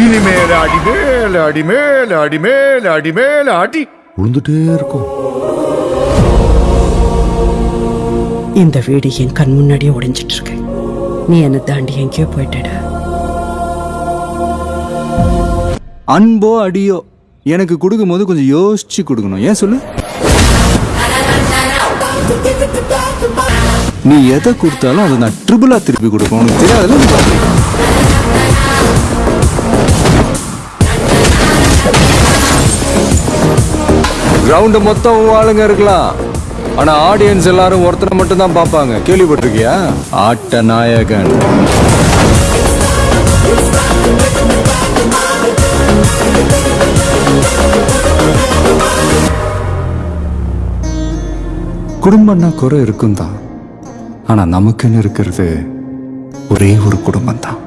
இனிமேல் அடி மேல அடி மேல அடி. மேல அடி மேல அடி விழுந்துட்டே இருக்கும். இந்த வீடு என் கண் முன்னாடியே உடைஞ்சிட்டு இருக்கு நீ என்னை தாண்டி எங்கேயோ போயிட்டடா. அன்போ அடியோ எனக்கு கொடுக்கும்போது கொஞ்சம் யோசிச்சு கொடுக்கணும். ஏன் சொல்லு? நீ எதை கொடுத்தாலும் அதை நான் ட்ரிபிளா திருப்பி கொடுப்பேன் உனக்கு தெரியாதுல்ல? கிரவுண்டு மொத்தம் ஆளுங்க இருக்கலாம். ஆனா ஆடியன்ஸ் எல்லாரும் ஒருத்தரை மட்டும் தான் பார்ப்பாங்க. கேள்விப்பட்டிருக்கியா? ஆட்ட நாயகன். குடும்பம்னா குறை இருக்கும் தான் ஆனா நமக்குன்னு இருக்கிறது ஒரே ஒரு குடும்பம் தான்